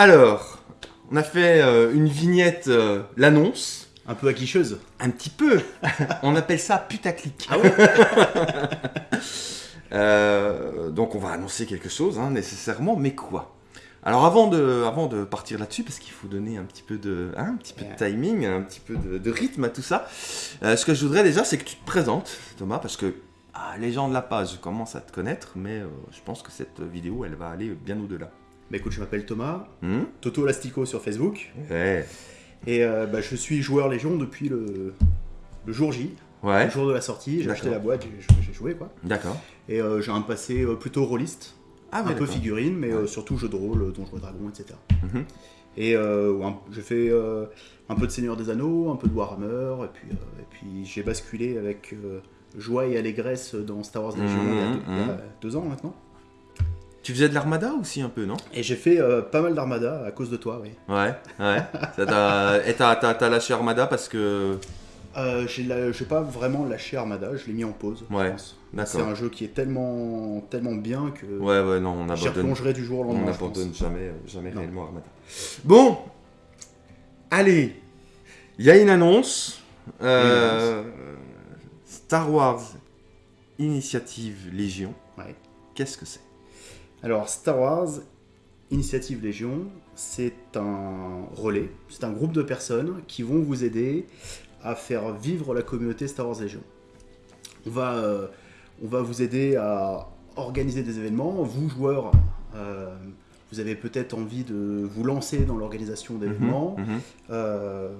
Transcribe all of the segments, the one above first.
Alors, on a fait euh, une vignette, euh, l'annonce. Un peu aguicheuse. Un petit peu. on appelle ça putaclic. Ah ouais Euh, donc on va annoncer quelque chose, hein, nécessairement, mais quoi? Alors avant de, avant de partir là-dessus, parce qu'il faut donner un petit peu de, hein, un petit peu de timing, un petit peu de, de rythme à tout ça, ce que je voudrais déjà, c'est que tu te présentes, Thomas, parce que ah, les gens de la page commencent à te connaître, mais je pense que cette vidéo, elle va aller bien au-delà. Bah écoute, je m'appelle Thomas, Hmm Toto Lastico sur Facebook, ouais. et euh, bah, je suis joueur Légion depuis le, le jour J, Ouais, le jour de la sortie. J'ai acheté la boîte, j'ai- joué quoi. d'accord. Et euh, j'ai un passé euh, plutôt rôliste, Ah un peu figurine, mais euh, surtout jeu de rôle, Donjons et Dragons, etc. Mhm. Et un- j'ai fait un peu de Seigneur des Anneaux, un peu de Warhammer, et puis, et puis j'ai basculé avec joie et allégresse dans Star Wars Legion il, y a Mhm, deux, il y a mhm. deux ans maintenant. Tu faisais de l'armada aussi un peu, non? Et j'ai fait euh, pas mal d'Armada à cause de toi, oui. Ouais, ouais. Ça Et t'as- lâché Armada parce que... Euh, j'ai la- pas vraiment lâché Armada, je l'ai mis en pause. Ouais. C'est un jeu qui est tellement, tellement bien que Ouais, ouais, non, on abandonne. replongerai du jour au On lendemain. je n'abandonne jamais, euh, jamais Non. réellement Armada. Bon, allez, il y a une annonce. euh, Star Wars Initiative Légion. Ouais. Qu'est-ce que c'est? Alors, Star Wars Initiative Légion, c'est un relais, c'est un groupe de personnes qui vont vous aider à faire vivre la communauté Star Wars Légion. On va, euh, on va vous aider à organiser des événements. Vous, joueurs, euh, vous avez peut-être envie de vous lancer dans l'organisation d'événements. Mhm, mhm. Euh,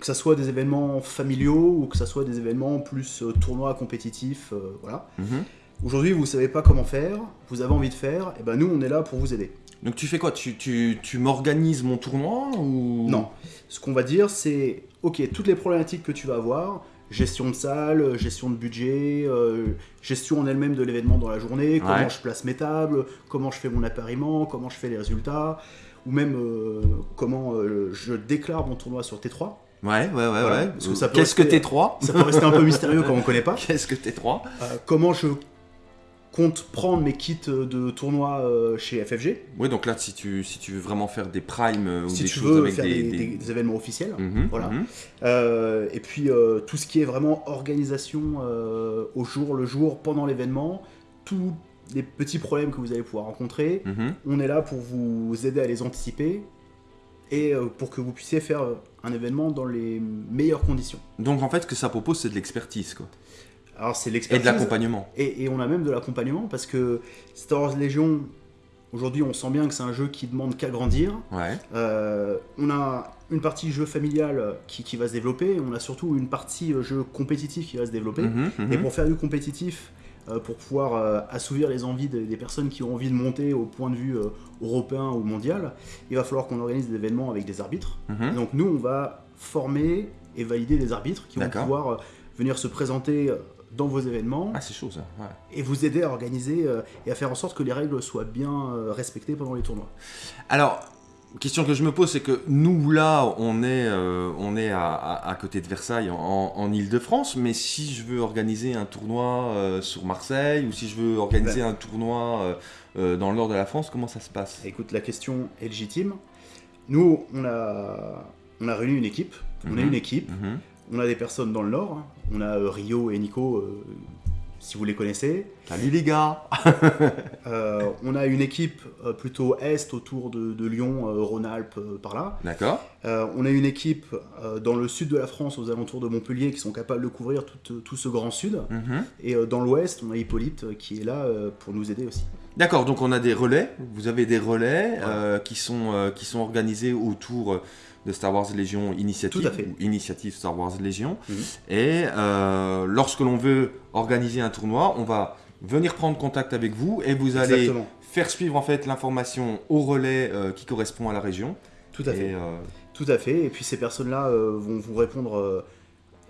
que ce soit des événements familiaux ou que ce soit des événements plus tournois compétitifs, voilà. Mhm. Aujourd'hui, vous savez pas comment faire, vous avez envie de faire, et ben nous, on est là pour vous aider. Donc tu fais quoi? Tu, tu, tu m'organises mon tournoi ou? Non, ce qu'on va dire, c'est, ok, toutes les problématiques que tu vas avoir, gestion de salle, gestion de budget, euh, gestion en elle-même de l'événement dans la journée, comment Ouais. je place mes tables, comment je fais mon appariement, comment je fais les résultats, ou même euh, comment euh, je déclare mon tournoi sur T3. Ouais, ouais, ouais, Voilà, ouais. Qu'est-ce que rester- T3 Ça peut rester un peu mystérieux quand on connaît pas. Qu'est-ce que T3 Euh, comment je compte prendre mes kits de tournoi euh, chez FFG, Oui, donc là, si tu, si tu veux vraiment faire des primes euh, ou si des tu choses veux avec faire des... événements officiels. Mhm, Voilà. mhm. Euh, et puis euh, tout ce qui est vraiment organisation euh, au jour le jour, pendant l'événement, tous les petits problèmes que vous allez pouvoir rencontrer, Mhm. on est là pour vous aider à les anticiper et pour que vous puissiez faire un événement dans les meilleures conditions. Donc en fait, ce que ça propose, c'est de l'expertise, quoi. Alors c'est Et l'expertise. de l'accompagnement. Et, et on a même de l'accompagnement parce que Star Wars Legion, aujourd'hui on sent bien que c'est un jeu qui demande qu'à grandir. Ouais. Euh, on a une partie jeu familial qui, qui va se développer, on a surtout une partie euh, jeu compétitif qui va se développer. Mhm, mhm. Et pour faire du compétitif, euh, pour pouvoir euh, assouvir les envies des, des personnes qui ont envie de monter au point de vue européen ou mondial, il va falloir qu'on organise des événements avec des arbitres. Mhm. Et donc nous, on va former et valider des arbitres qui vont pouvoir venir se présenter dans vos événements Ah, c'est chaud, ça. Ouais. et vous aider à organiser euh, et à faire en sorte que les règles soient bien euh, respectées pendant les tournois. Alors, question que je me pose, c'est que nous, là, on est, euh, on est à, à- à côté de Versailles, en, en Ile-de-France, mais si je veux organiser un tournoi euh, sur Marseille, ou si je veux organiser un tournoi euh, dans le nord de la France, comment ça se passe? Écoute, la question est légitime. Nous, on a, on a réuni une équipe. On a Mhm. une équipe. Mhm. On a des personnes dans le Nord. hein. On a euh, Rio et Nico, euh, si vous les connaissez. Salut les gars Euh, on a une équipe plutôt Est, autour de, de Lyon, Rhône-Alpes, par là. D'accord on a une équipe dans le sud de la France, aux alentours de Montpellier, qui sont capables de couvrir tout, tout ce grand sud. Mhm. Et dans l'Ouest, on a Hippolyte qui est là pour nous aider aussi. D'accord, donc on a des relais, vous avez des relais qui, sont, qui sont organisés autour de Star Wars Légion Initiative, Tout à fait. ou Initiative Star Wars Légion. Mhm. Et euh, lorsque l'on veut organiser un tournoi, on va venir prendre contact avec vous et vous allez faire suivre en fait l'information au relais euh, qui correspond à la région. Tout à fait. Et, euh, Tout à fait. Et puis ces personnes-là vont vous répondre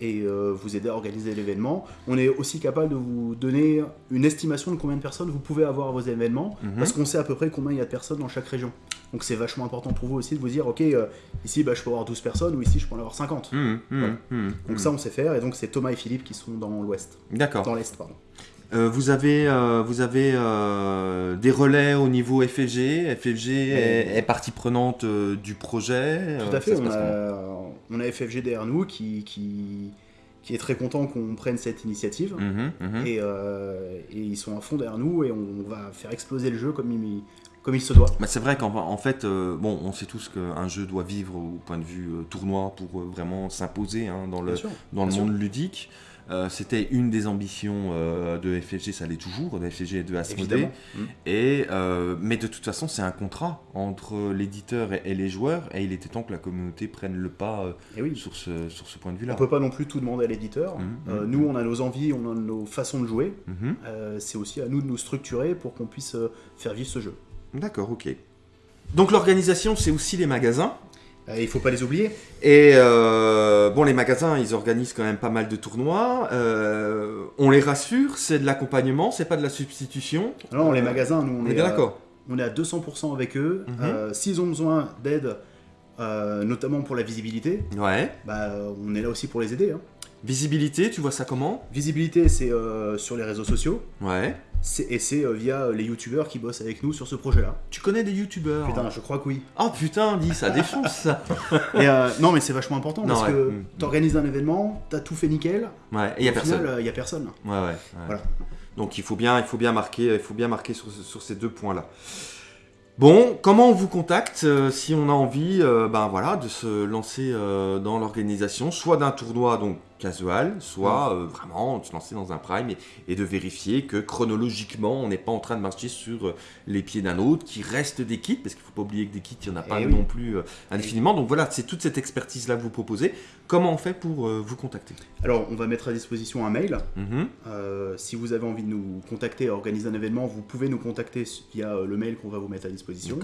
et euh, vous aider à organiser l'événement. On est aussi capable de vous donner une estimation de combien de personnes vous pouvez avoir à vos événements, Mhm. parce qu'on sait à peu près combien il y a de personnes dans chaque région. Donc c'est vachement important pour vous aussi de vous dire, ok, euh, ici bah, je peux avoir 12 personnes, ou ici je peux en avoir 50. hum, hum, Voilà. hum, Donc ça on sait faire, et donc c'est Thomas et Philippe qui sont dans l'ouest. D'accord. Dans l'est, pardon. Euh, vous avez, euh, vous avez euh, des relais au niveau FFG. FFG est, est partie prenante du projet. Tout à fait, on a, on a FFG derrière nous qui, qui, qui est très content qu'on prenne cette initiative. Et, et ils sont à fond derrière nous et on va faire exploser le jeu comme il, comme il se doit. Bah, c'est vrai qu'en en fait, euh, bon, on sait tous qu'un jeu doit vivre au point de vue euh, tournoi pour euh, vraiment s'imposer hein, dans le, sûr. dans le sûr. monde ludique. C'était une des ambitions de FFG, ça l'est toujours, de FFG et de. Évidemment. Mm. Et, mais de toute façon, c'est un contrat entre l'éditeur et, et les joueurs, et il était temps que la communauté prenne le pas oui. sur, ce, sur ce point de On vue-là. peut pas non plus tout demander à l'éditeur. Euh, mhm. nous, on a nos envies, on a nos façons de jouer. Mhm. Euh, c'est aussi à nous de nous structurer pour qu'on puisse faire vivre ce jeu. D'accord, ok. Donc l'organisation, c'est aussi les magasins. Euh, il faut pas les oublier. Et euh, bon, les magasins, ils organisent quand même pas mal de tournois. Euh, on les rassure, c'est de l'accompagnement, c'est pas de la substitution. Alors, les magasins, nous, on, On est d'accord. on est à 200% avec eux. Mhm. S'ils ont besoin d'aide, notamment pour la visibilité, Ouais. bah, on est là aussi pour les aider. hein. Visibilité, tu vois ça comment? Visibilité, c'est sur les réseaux sociaux. Ouais. C'est- Et c'est euh, via les youtubeurs qui bossent avec nous sur ce projet-là. Tu connais des youtubeurs Putain, je crois que oui. Oh putain, dis, ça défonce ça. Et, euh, non, mais c'est vachement important Non, parce ouais. que Mm. t'organises un événement, t'as tout fait nickel. Ouais, et y a personne. il y a personne. Ouais, ouais. ouais. Voilà. Donc il faut bien, il faut bien marquer, il faut bien marquer sur, ce- sur ces deux points-là. Bon, comment on vous contacte euh, si on a envie, euh, ben voilà, de se lancer euh, dans l'organisation, soit d'un tournoi donc casual, soit euh, vraiment de se lancer dans un prime et, et de vérifier que chronologiquement on n'est pas en train de marcher sur euh, les pieds d'un autre, qui reste des kits, parce qu'il faut pas oublier que des kits il y en a pas Eh oui. non plus euh, indéfiniment. Donc voilà, c'est toute cette expertise là que vous proposez. Comment on fait pour euh, vous contacter? Alors, on va mettre à disposition un mail. Mhm. Euh, si vous avez envie de nous contacter organiser un événement, vous pouvez nous contacter via le mail qu'on va vous mettre à disposition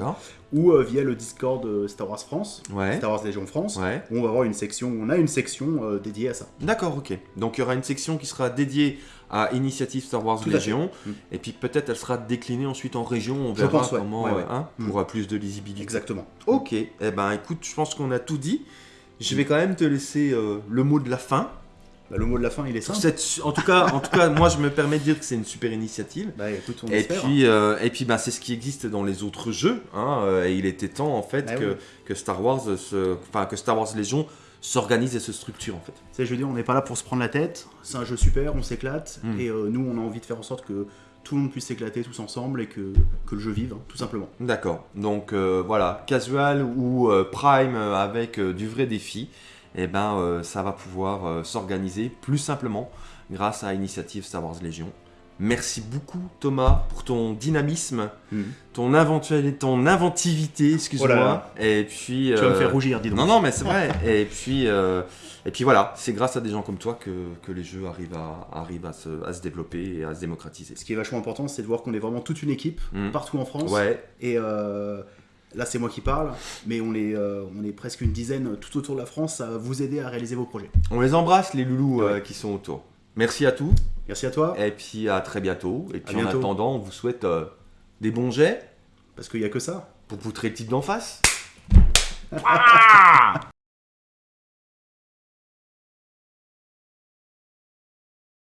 ou via le Discord Star Wars France, Ouais. Star Wars Légion France. Ouais. où on va avoir une section, on a une section dédiée à ça. D'accord, ok. Donc il y aura une section qui sera dédiée à Initiative Star Wars Tout. Légion, Mm. et puis peut-être elle sera déclinée ensuite en région, on Je verra pense, ouais. comment, Ouais, ouais. hein, Mm. pour plus de lisibilité. Exactement. Ok, eh ben écoute, je pense qu'on a tout dit. Je vais quand même te laisser euh, le mot de la fin. Bah, le mot de la fin, il est simple. cette, en tout cas, en tout cas, moi je me permets de dire que c'est une super initiative. Bah, écoute, on Et espère. puis, euh, et puis, ben, c'est ce qui existe dans les autres jeux. hein, euh, et il était temps en fait Ah que, oui. que Star Wars, se, enfin que Star Wars Légion s'organise et se structure en fait. Sais, je veux dire, on n'est pas là pour se prendre la tête. C'est un jeu super, on s'éclate. Mm. Et euh, nous, on a envie de faire en sorte que tout le monde puisse s'éclater tous ensemble et que, que le jeu vive, hein, tout simplement. D'accord. Donc euh, voilà, casual ou euh, prime avec du vrai défi, et ben euh, ça va pouvoir euh, s'organiser plus simplement grâce à Initiative Star Wars Légion. Merci beaucoup Thomas pour ton dynamisme, Mm. ton, inventuel- ton inventivité, excuse-moi. Oh. Et puis. Tu vas me euh, faire rougir, dis donc. Non, non, mais c'est vrai. et, puis, et puis voilà, c'est grâce à des gens comme toi que, que les jeux arrivent, à, arrivent à, se, à se développer et à se démocratiser. Ce qui est vachement important, c'est de voir qu'on est vraiment toute une équipe, Mm. partout en France. Ouais, Et là, c'est moi qui parle, mais on est, euh, on est presque une dizaine tout autour de la France à vous aider à réaliser vos projets. on les embrasse, les loulous euh, qui sont autour. Merci à tous. Merci à toi, Et puis à très bientôt. Et puis en attendant, on vous souhaite euh, des bons jets parce qu'il n'y a que ça. pour poutrer le type d'en face. Ah